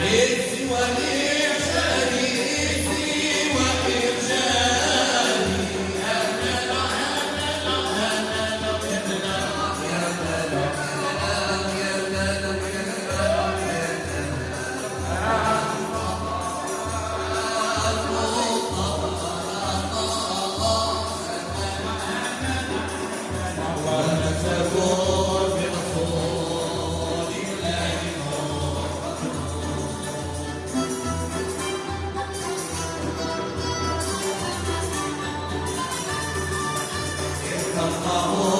من يعتصم